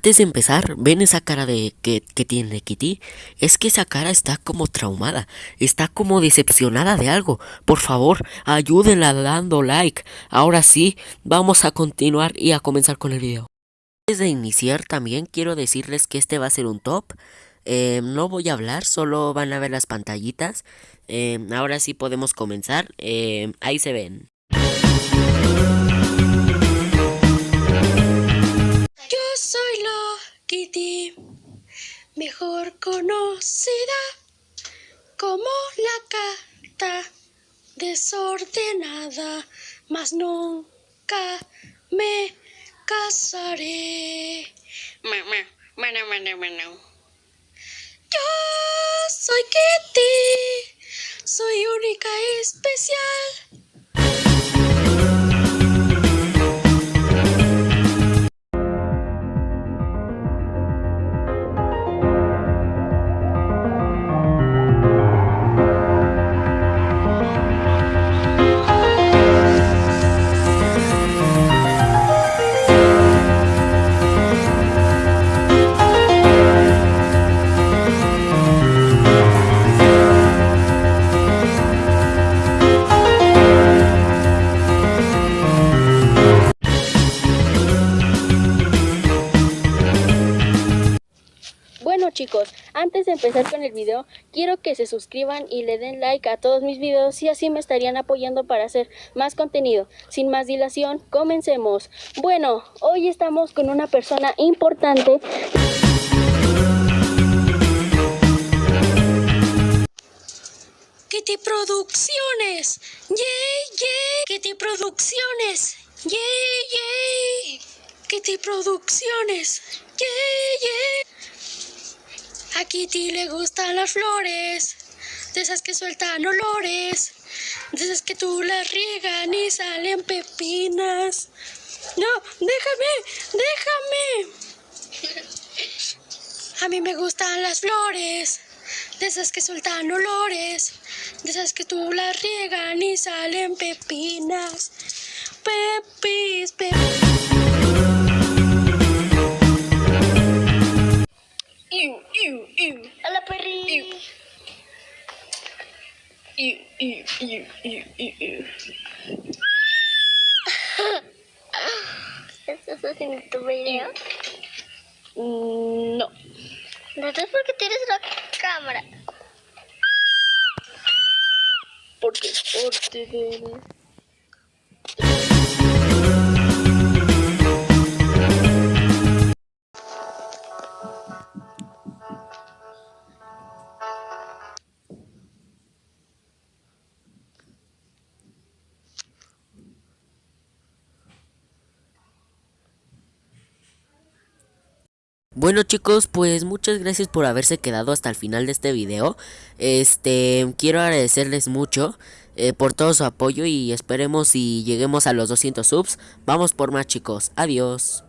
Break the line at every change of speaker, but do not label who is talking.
Antes de empezar, ¿ven esa cara de que, que tiene Kitty? Es que esa cara está como traumada, está como decepcionada de algo. Por favor, ayúdenla dando like. Ahora sí, vamos a continuar y a comenzar con el video. Antes de iniciar también quiero decirles que este va a ser un top. Eh, no voy a hablar, solo van a ver las pantallitas. Eh, ahora sí podemos comenzar. Eh, ahí se ven.
Kitty, mejor conocida como la gata desordenada, mas nunca me casaré.
Mamá, bueno, bueno, bueno.
Yo soy Kitty, soy única y especial.
Chicos, antes de empezar con el video, quiero que se suscriban y le den like a todos mis videos y así me estarían apoyando para hacer más contenido. Sin más dilación, comencemos. Bueno, hoy estamos con una persona importante.
Kitty Producciones, yay, yay. Kitty Producciones, yay, yay. Kitty Producciones, yay, yay. A Kitty le gustan las flores, de esas que sueltan olores, de esas que tú las riegan y salen pepinas. No, déjame, déjame. A mí me gustan las flores, de esas que sueltan olores, de esas que tú las riegan y salen pepinas. Pepis, pepis.
¿Estás haciendo tu video?
Mm, No.
Entonces, ¿por qué tienes la cámara?
Porque es parte
Bueno chicos, pues muchas gracias por haberse quedado hasta el final de este video. Este, quiero agradecerles mucho eh, por todo su apoyo y esperemos si lleguemos a los 200 subs. Vamos por más chicos, adiós.